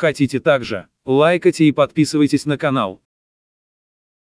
Хотите также? Лайкайте и подписывайтесь на канал.